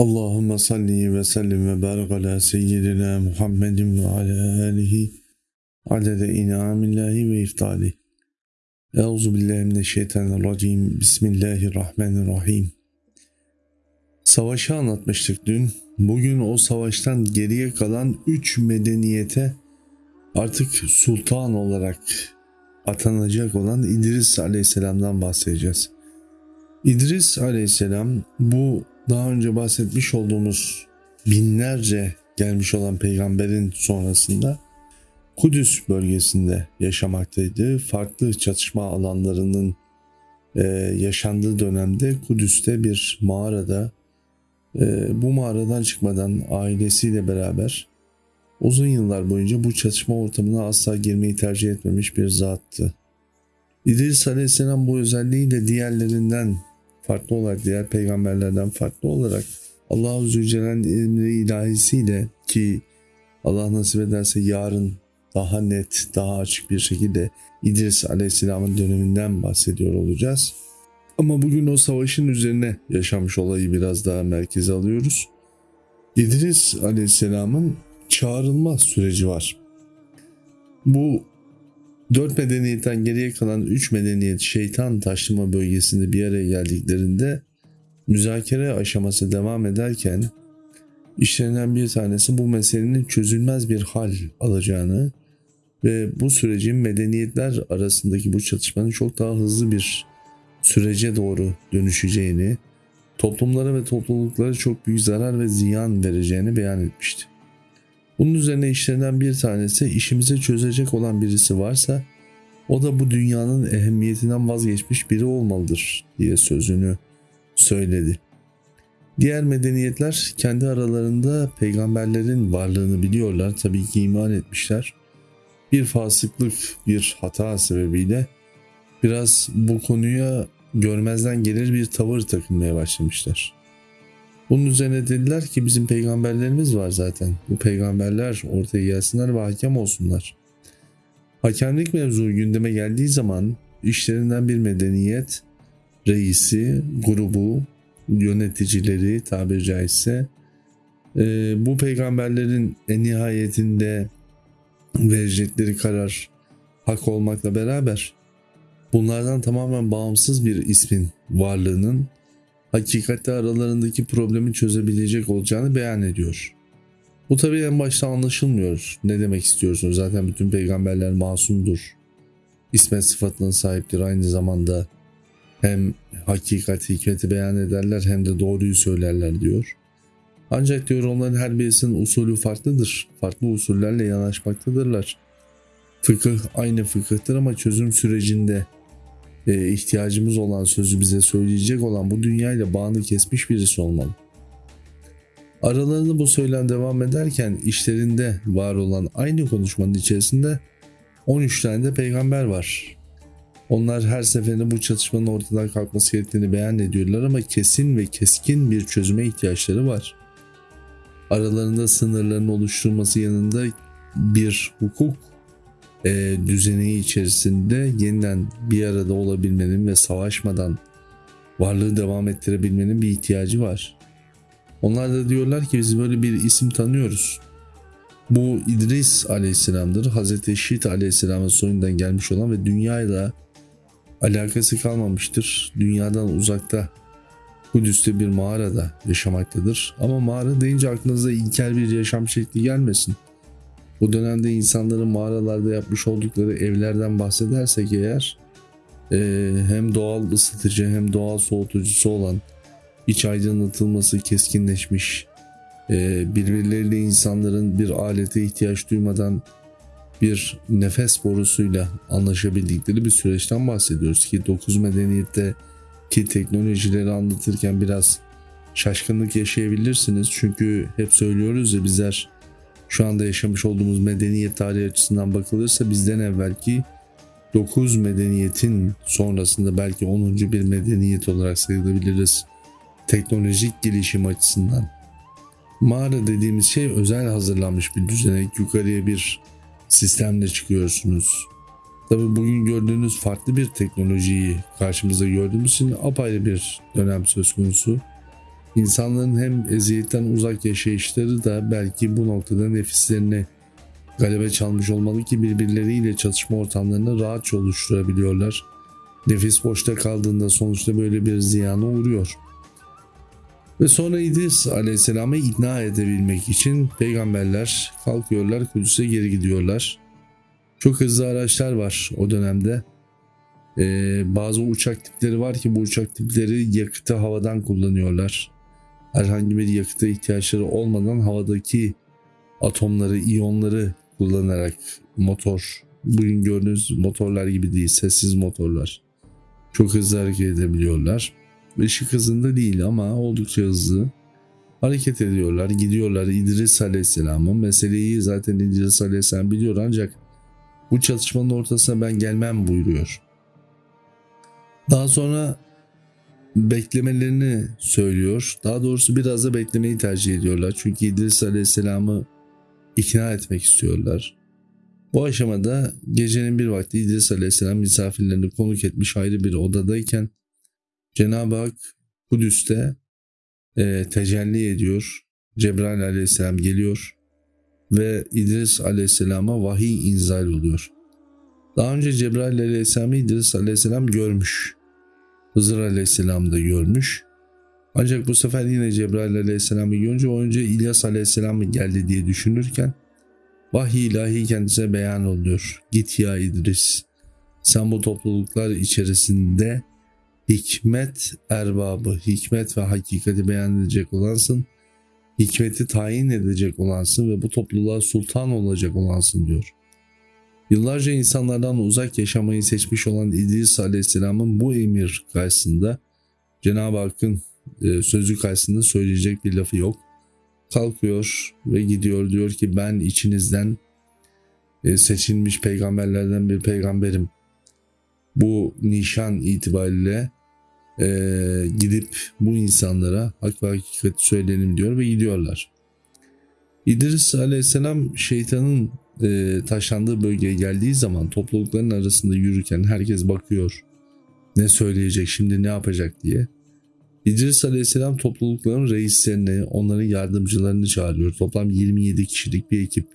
Allahümme salli ve sellim ve barik ala seyyidina Muhammedin ve ala alihi adede inamillahi ve iftali. Euzu billahi mineşşeytanirracim. Bismillahirrahmanirrahim. Savaşı anlatmıştık dün. Bugün o savaştan geriye kalan üç medeniyete artık sultan olarak atanacak olan İdris aleyhisselamdan bahsedeceğiz. İdris aleyhisselam bu daha önce bahsetmiş olduğumuz binlerce gelmiş olan peygamberin sonrasında Kudüs bölgesinde yaşamaktaydı. Farklı çatışma alanlarının e, yaşandığı dönemde Kudüs'te bir mağarada e, bu mağaradan çıkmadan ailesiyle beraber uzun yıllar boyunca bu çatışma ortamına asla girmeyi tercih etmemiş bir zattı. İdris Aleyhisselam bu özelliğiyle diğerlerinden farklı olarak diğer peygamberlerden farklı olarak Allah-u Zülcelal'in emri ilahisiyle ki Allah nasip ederse yarın daha net, daha açık bir şekilde İdris Aleyhisselam'ın döneminden bahsediyor olacağız. Ama bugün o savaşın üzerine yaşamış olayı biraz daha merkeze alıyoruz. İdris Aleyhisselam'ın çağrılma süreci var. Bu dört medeniyetten geriye kalan üç medeniyet şeytan taşlama bölgesinde bir araya geldiklerinde müzakere aşaması devam ederken işlerinden bir tanesi bu meselenin çözülmez bir hal alacağını ve bu sürecin medeniyetler arasındaki bu çatışmanın çok daha hızlı bir sürece doğru dönüşeceğini, toplumlara ve topluluklara çok büyük zarar ve ziyan vereceğini beyan etmişti. Bunun üzerine işlerinden bir tanesi işimizi çözecek olan birisi varsa o da bu dünyanın ehemmiyetinden vazgeçmiş biri olmalıdır diye sözünü söyledi. Diğer medeniyetler kendi aralarında peygamberlerin varlığını biliyorlar. Tabii ki iman etmişler. Bir fasıklık, bir hata sebebiyle biraz bu konuya görmezden gelir bir tavır takınmaya başlamışlar. Bunun üzerine dediler ki bizim peygamberlerimiz var zaten. Bu peygamberler ortaya gelsinler ve hakem olsunlar. Hakemlik mevzu gündeme geldiği zaman işlerinden bir medeniyet reisi, grubu, yöneticileri tabiri caizse e, bu peygamberlerin en nihayetinde verecekleri karar hak olmakla beraber bunlardan tamamen bağımsız bir ismin varlığının hakikatte aralarındaki problemi çözebilecek olacağını beyan ediyor. Bu tabi en başta anlaşılmıyor. Ne demek istiyorsunuz? Zaten bütün peygamberler masumdur. İsmet sıfatının sahiptir. Aynı zamanda hem hakikat hikmeti beyan ederler hem de doğruyu söylerler diyor. Ancak diyor onların her birisinin usulü farklıdır. Farklı usullerle yanaşmaktadırlar. Fıkıh aynı fıkıhtır ama çözüm sürecinde e, ihtiyacımız olan sözü bize söyleyecek olan bu dünyayla bağını kesmiş birisi olmalı. Aralarında bu söylem devam ederken işlerinde var olan aynı konuşmanın içerisinde 13 tane de peygamber var. Onlar her seferinde bu çatışmanın ortadan kalkması gerektiğini beyan ediyorlar ama kesin ve keskin bir çözüme ihtiyaçları var. Aralarında sınırların oluşturulması yanında bir hukuk e, düzeni içerisinde yeniden bir arada olabilmenin ve savaşmadan varlığı devam ettirebilmenin bir ihtiyacı var. Onlar da diyorlar ki biz böyle bir isim tanıyoruz. Bu İdris aleyhisselamdır. Hazreti Şit aleyhisselamın soyundan gelmiş olan ve dünyayla alakası kalmamıştır. Dünyadan uzakta Kudüs'te bir mağarada yaşamaktadır. Ama mağara deyince aklınıza ilkel bir yaşam şekli gelmesin. Bu dönemde insanların mağaralarda yapmış oldukları evlerden bahsedersek eğer e, hem doğal ısıtıcı hem doğal soğutucusu olan iç aydınlatılması keskinleşmiş e, birbirleriyle insanların bir alete ihtiyaç duymadan bir nefes borusuyla anlaşabildikleri bir süreçten bahsediyoruz ki 9 medeniyette ki teknolojileri anlatırken biraz şaşkınlık yaşayabilirsiniz. Çünkü hep söylüyoruz ya bizler şu anda yaşamış olduğumuz medeniyet tarihi açısından bakılırsa bizden evvelki 9 medeniyetin sonrasında belki 10. bir medeniyet olarak sayılabiliriz teknolojik gelişim açısından. Mağara dediğimiz şey özel hazırlanmış bir düzenek yukarıya bir sistemle çıkıyorsunuz. Tabi bugün gördüğünüz farklı bir teknolojiyi karşımızda gördüğümüz için apayrı bir dönem söz konusu. İnsanların hem eziyetten uzak yaşayışları da belki bu noktada nefislerini galebe çalmış olmalı ki birbirleriyle çatışma ortamlarını rahatça oluşturabiliyorlar. Nefis boşta kaldığında sonuçta böyle bir ziyana uğruyor. Ve sonra İdris Aleyhisselam'ı ikna edebilmek için peygamberler kalkıyorlar Kudüs'e geri gidiyorlar. Çok hızlı araçlar var o dönemde. Ee, bazı uçak tipleri var ki bu uçak tipleri yakıtı havadan kullanıyorlar. Herhangi bir yakıta ihtiyaçları olmadan havadaki atomları, iyonları kullanarak motor, bugün gördüğünüz motorlar gibi değil, sessiz motorlar. Çok hızlı hareket edebiliyorlar. Işık hızında değil ama oldukça hızlı hareket ediyorlar, gidiyorlar İdris Aleyhisselam'ın. Meseleyi zaten İdris Aleyhisselam biliyor ancak bu çatışmanın ortasına ben gelmem buyuruyor. Daha sonra beklemelerini söylüyor. Daha doğrusu biraz da beklemeyi tercih ediyorlar. Çünkü İdris Aleyhisselam'ı ikna etmek istiyorlar. Bu aşamada gecenin bir vakti İdris Aleyhisselam misafirlerini konuk etmiş ayrı bir odadayken Cenab-ı Hak Kudüs'te e, tecelli ediyor. Cebrail Aleyhisselam geliyor ve İdris Aleyhisselam'a vahiy inzal oluyor. Daha önce Cebrail Aleyhisselam'ı İdris Aleyhisselam görmüş. Hızır Aleyhisselam da görmüş. Ancak bu sefer yine Cebrail Aleyhisselam'ı görünce o önce İlyas Aleyhisselam mı geldi diye düşünürken vahiy ilahi kendisine beyan oluyor. Git ya İdris sen bu topluluklar içerisinde hikmet erbabı, hikmet ve hakikati beyan edecek olansın. Hikmeti tayin edecek olansın ve bu topluluğa sultan olacak olansın diyor. Yıllarca insanlardan uzak yaşamayı seçmiş olan İdris Aleyhisselam'ın bu emir karşısında Cenab-ı Hakk'ın e, sözü karşısında söyleyecek bir lafı yok. Kalkıyor ve gidiyor diyor ki ben içinizden e, seçilmiş peygamberlerden bir peygamberim. Bu nişan itibariyle e, gidip bu insanlara hak ve hakikati söyleyelim diyor ve gidiyorlar. İdris aleyhisselam şeytanın e, taşlandığı bölgeye geldiği zaman toplulukların arasında yürürken herkes bakıyor. Ne söyleyecek şimdi ne yapacak diye. İdris Aleyhisselam toplulukların reislerini, onların yardımcılarını çağırıyor. Toplam 27 kişilik bir ekip.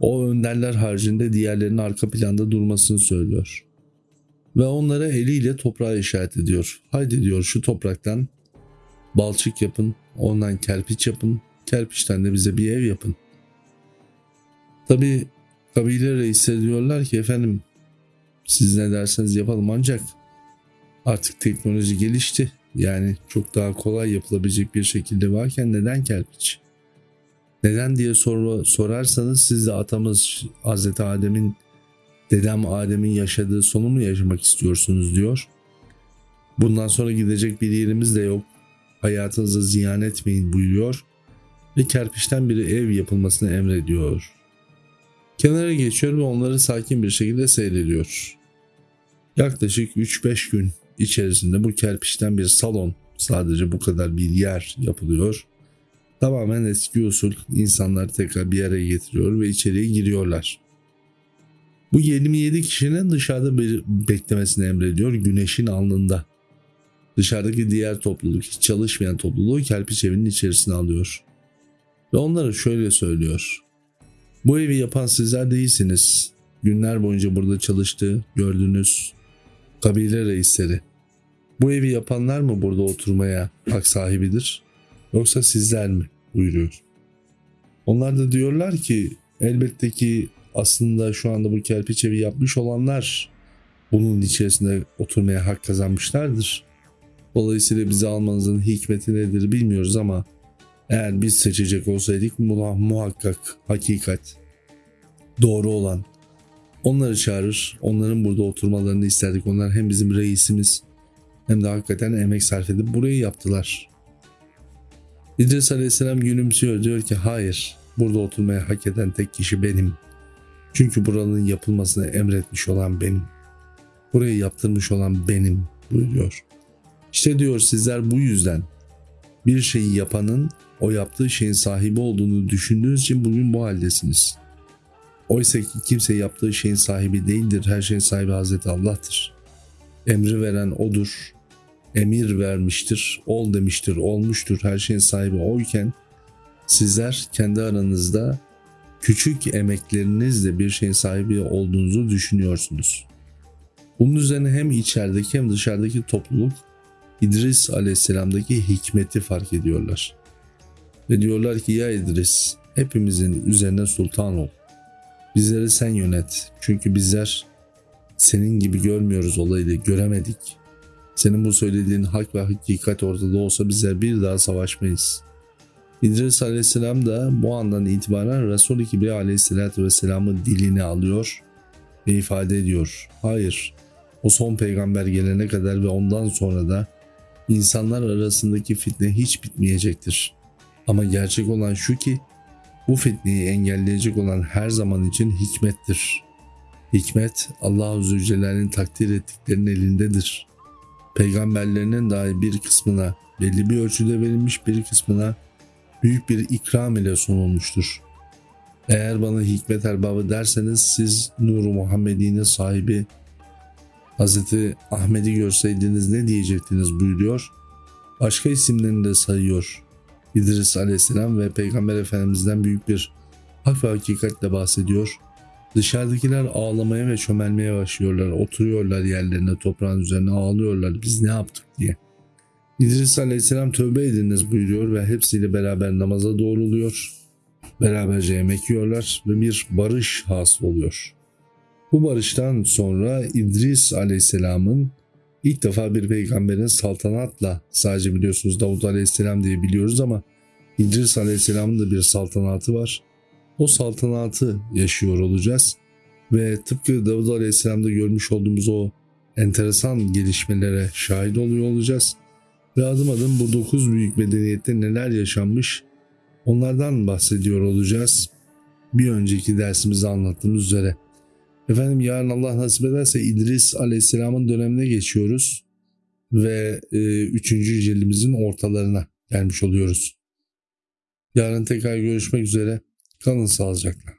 O önderler haricinde diğerlerinin arka planda durmasını söylüyor. Ve onlara eliyle toprağa işaret ediyor. Haydi diyor şu topraktan balçık yapın, ondan kerpiç yapın, kerpiçten de bize bir ev yapın. Tabi kabile reisleri diyorlar ki efendim siz ne derseniz yapalım ancak artık teknoloji gelişti. Yani çok daha kolay yapılabilecek bir şekilde varken neden kerpiç? Neden diye sor, sorarsanız siz de atamız Hazreti Adem'in dedem Adem'in yaşadığı sonu mu yaşamak istiyorsunuz diyor. Bundan sonra gidecek bir yerimiz de yok. Hayatınızı ziyan etmeyin buyuruyor ve kerpiçten bir ev yapılmasını emrediyor. Kenara geçiyor ve onları sakin bir şekilde seyrediyor. Yaklaşık 3-5 gün içerisinde bu kerpiçten bir salon sadece bu kadar bir yer yapılıyor. Tamamen eski usul insanlar tekrar bir yere getiriyor ve içeriye giriyorlar. Bu 27 kişinin dışarıda bir beklemesini emrediyor güneşin alnında. Dışarıdaki diğer topluluk, çalışmayan topluluğu kerpiç evinin içerisine alıyor. Ve onlara şöyle söylüyor. Bu evi yapan sizler değilsiniz. Günler boyunca burada çalıştı, gördünüz. Kabile reisleri. Bu evi yapanlar mı burada oturmaya hak sahibidir? Yoksa sizler mi? buyuruyor. Onlar da diyorlar ki elbette ki aslında şu anda bu kerpiç evi yapmış olanlar bunun içerisinde oturmaya hak kazanmışlardır. Dolayısıyla bizi almanızın hikmeti nedir bilmiyoruz ama eğer biz seçecek olsaydık muhakkak hakikat doğru olan onları çağırır. Onların burada oturmalarını isterdik. Onlar hem bizim reisimiz hem de hakikaten emek sarf edip burayı yaptılar. İdris Aleyhisselam gülümsüyor diyor ki hayır burada oturmaya hak eden tek kişi benim. Çünkü buranın yapılmasını emretmiş olan benim. Burayı yaptırmış olan benim buyuruyor. İşte diyor sizler bu yüzden bir şeyi yapanın o yaptığı şeyin sahibi olduğunu düşündüğünüz için bugün bu haldesiniz. Oysa ki kimse yaptığı şeyin sahibi değildir. Her şeyin sahibi Hazreti Allah'tır. Emri veren O'dur. emir vermiştir, ol demiştir, olmuştur, her şeyin sahibi oyken sizler kendi aranızda küçük emeklerinizle bir şeyin sahibi olduğunuzu düşünüyorsunuz. Bunun üzerine hem içerideki hem dışarıdaki topluluk İdris aleyhisselamdaki hikmeti fark ediyorlar. Ve diyorlar ki ya İdris hepimizin üzerine sultan ol. Bizleri sen yönet. Çünkü bizler senin gibi görmüyoruz olayı göremedik. Senin bu söylediğin hak ve hakikat ortada olsa bizler bir daha savaşmayız. İdris aleyhisselam da bu andan itibaren Resul-i Kibri aleyhisselatü vesselamın dilini alıyor ve ifade ediyor. Hayır, o son peygamber gelene kadar ve ondan sonra da insanlar arasındaki fitne hiç bitmeyecektir. Ama gerçek olan şu ki bu fitneyi engelleyecek olan her zaman için hikmettir. Hikmet Allah-u Zülcelal'in takdir ettiklerinin elindedir. Peygamberlerinin dahi bir kısmına belli bir ölçüde verilmiş bir kısmına büyük bir ikram ile sunulmuştur. Eğer bana hikmet erbabı derseniz siz Nuru Muhammedi'nin sahibi Hz. Ahmet'i görseydiniz ne diyecektiniz buyuruyor. Başka isimlerini de sayıyor. İdris aleyhisselam ve Peygamber Efendimiz'den büyük bir hak ve hakikatle bahsediyor. Dışarıdakiler ağlamaya ve çömelmeye başlıyorlar. Oturuyorlar yerlerine toprağın üzerine ağlıyorlar biz ne yaptık diye. İdris aleyhisselam tövbe ediniz buyuruyor ve hepsiyle beraber namaza doğruluyor. Beraberce yemek yiyorlar ve bir barış hasıl oluyor. Bu barıştan sonra İdris aleyhisselamın ilk defa bir peygamberin saltanatla sadece biliyorsunuz Davut aleyhisselam diye biliyoruz ama İdris aleyhisselamın da bir saltanatı var. O saltanatı yaşıyor olacağız ve tıpkı Davut aleyhisselamda görmüş olduğumuz o enteresan gelişmelere şahit oluyor olacağız. Ve adım adım bu dokuz büyük medeniyette neler yaşanmış onlardan bahsediyor olacağız. Bir önceki dersimizde anlattığımız üzere. Efendim yarın Allah nasip ederse İdris Aleyhisselam'ın dönemine geçiyoruz ve e, 3. cildimizin ortalarına gelmiş oluyoruz. Yarın tekrar görüşmek üzere. Kalın sağlıcakla.